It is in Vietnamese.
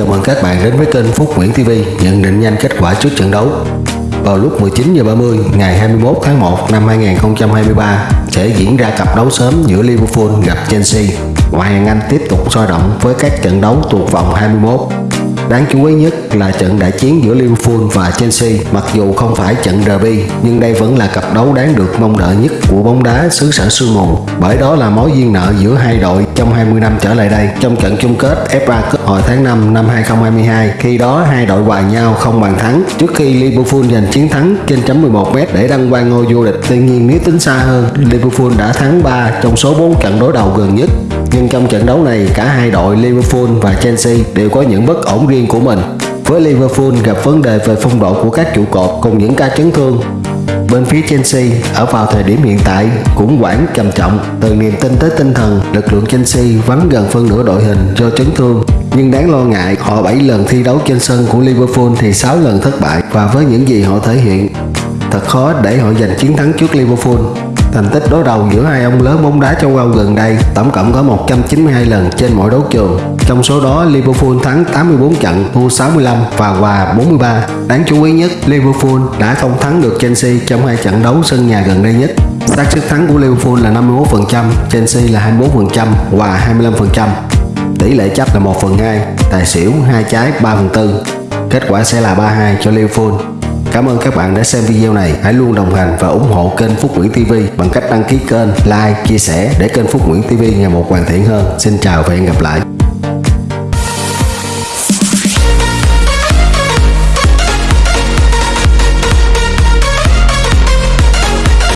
chào mừng các bạn đến với kênh Phúc Nguyễn TV nhận định nhanh kết quả trước trận đấu. Vào lúc 19h30 ngày 21 tháng 1 năm 2023 sẽ diễn ra cặp đấu sớm giữa Liverpool gặp Chelsea. Ngoại hạng Anh tiếp tục sôi động với các trận đấu thuộc vòng 21. Đáng chú ý nhất là trận đại chiến giữa Liverpool và Chelsea. Mặc dù không phải trận derby, nhưng đây vẫn là cặp đấu đáng được mong đợi nhất của bóng đá xứ sở sương mù. Bởi đó là mối duyên nợ giữa hai đội trong 20 năm trở lại đây. Trong trận chung kết FA Cup hồi tháng 5 năm 2022 khi đó hai đội hòa nhau không bàn thắng. Trước khi Liverpool giành chiến thắng trên chấm 11m để đăng quang ngôi vô địch, tuy nhiên nếu tính xa hơn, Liverpool đã thắng 3 trong số 4 trận đối đầu gần nhất nhưng trong trận đấu này, cả hai đội Liverpool và Chelsea đều có những bất ổn riêng của mình. Với Liverpool gặp vấn đề về phong độ của các trụ cột cùng những ca chấn thương. Bên phía Chelsea ở vào thời điểm hiện tại cũng quản trầm trọng từ niềm tin tới tinh thần lực lượng Chelsea vắng gần phân nửa đội hình do chấn thương, nhưng đáng lo ngại họ 7 lần thi đấu trên sân của Liverpool thì 6 lần thất bại và với những gì họ thể hiện, thật khó để họ giành chiến thắng trước Liverpool Thành tích đối đầu giữa hai ông lớn bóng đá châu Âu gần đây tổng cộng có 192 lần trên mọi đấu trường. Trong số đó Liverpool thắng 84 trận, thua 65 và hòa 43. Đáng chú ý nhất, Liverpool đã không thắng được Chelsea trong hai trận đấu sân nhà gần đây nhất. xác suất thắng của Liverpool là 51%, Chelsea là 24% hòa 25%. Tỷ lệ chấp là 1 phần 2, tài xỉu 2 trái 3 phần 4. Kết quả sẽ là 3-2 cho Liverpool. Cảm ơn các bạn đã xem video này. Hãy luôn đồng hành và ủng hộ kênh Phúc Nguyễn TV bằng cách đăng ký kênh, like, chia sẻ để kênh Phúc Nguyễn TV ngày một hoàn thiện hơn. Xin chào và hẹn gặp lại.